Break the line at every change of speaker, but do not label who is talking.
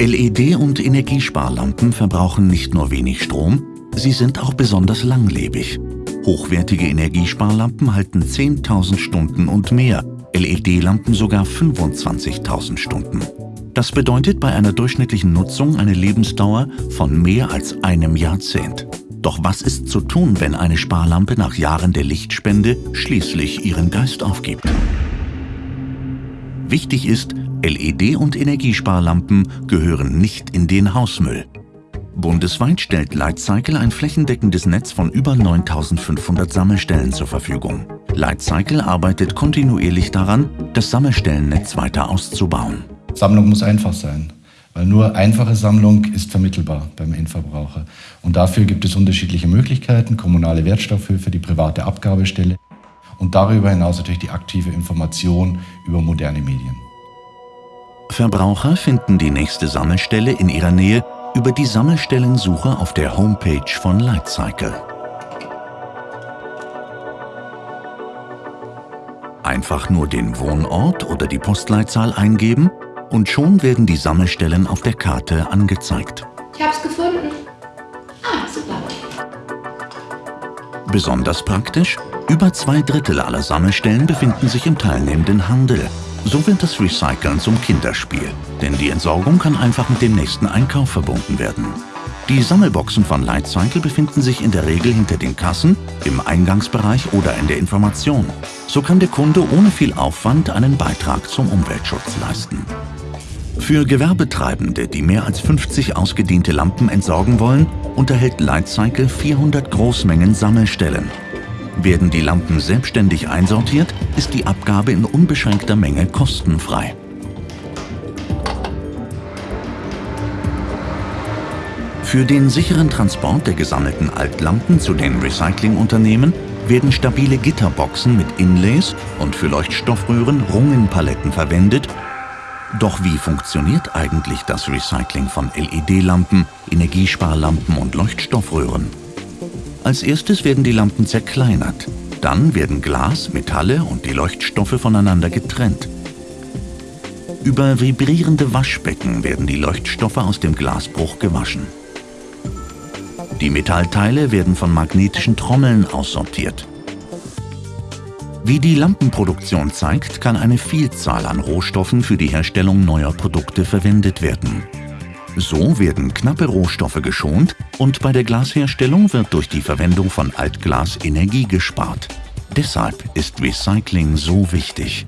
LED- und Energiesparlampen verbrauchen nicht nur wenig Strom, sie sind auch besonders langlebig. Hochwertige Energiesparlampen halten 10.000 Stunden und mehr, LED-Lampen sogar 25.000 Stunden. Das bedeutet bei einer durchschnittlichen Nutzung eine Lebensdauer von mehr als einem Jahrzehnt. Doch was ist zu tun, wenn eine Sparlampe nach Jahren der Lichtspende schließlich ihren Geist aufgibt? Wichtig ist, LED- und Energiesparlampen gehören nicht in den Hausmüll. Bundesweit stellt Lightcycle ein flächendeckendes Netz von über 9500 Sammelstellen zur Verfügung. Lightcycle arbeitet kontinuierlich daran, das Sammelstellennetz weiter auszubauen.
Sammlung muss einfach sein, weil nur einfache Sammlung ist vermittelbar beim Endverbraucher. Und dafür gibt es unterschiedliche Möglichkeiten, kommunale Wertstoffhöfe, die private Abgabestelle und darüber hinaus natürlich die aktive Information über moderne Medien.
Verbraucher finden die nächste Sammelstelle in ihrer Nähe über die Sammelstellensuche auf der Homepage von Lightcycle. Einfach nur den Wohnort oder die Postleitzahl eingeben und schon werden die Sammelstellen auf der Karte angezeigt.
Ich hab's gefunden. Ah, super.
Besonders praktisch, über zwei Drittel aller Sammelstellen befinden sich im teilnehmenden Handel. So wird das Recyceln zum Kinderspiel, denn die Entsorgung kann einfach mit dem nächsten Einkauf verbunden werden. Die Sammelboxen von Lightcycle befinden sich in der Regel hinter den Kassen, im Eingangsbereich oder in der Information. So kann der Kunde ohne viel Aufwand einen Beitrag zum Umweltschutz leisten. Für Gewerbetreibende, die mehr als 50 ausgediente Lampen entsorgen wollen, unterhält Lightcycle 400 Großmengen Sammelstellen. Werden die Lampen selbstständig einsortiert, ist die Abgabe in unbeschränkter Menge kostenfrei. Für den sicheren Transport der gesammelten Altlampen zu den Recyclingunternehmen werden stabile Gitterboxen mit Inlays und für Leuchtstoffröhren Rungenpaletten verwendet. Doch wie funktioniert eigentlich das Recycling von LED-Lampen, Energiesparlampen und Leuchtstoffröhren? Als erstes werden die Lampen zerkleinert. Dann werden Glas, Metalle und die Leuchtstoffe voneinander getrennt. Über vibrierende Waschbecken werden die Leuchtstoffe aus dem Glasbruch gewaschen. Die Metallteile werden von magnetischen Trommeln aussortiert. Wie die Lampenproduktion zeigt, kann eine Vielzahl an Rohstoffen für die Herstellung neuer Produkte verwendet werden. So werden knappe Rohstoffe geschont und bei der Glasherstellung wird durch die Verwendung von Altglas Energie gespart. Deshalb ist Recycling so wichtig.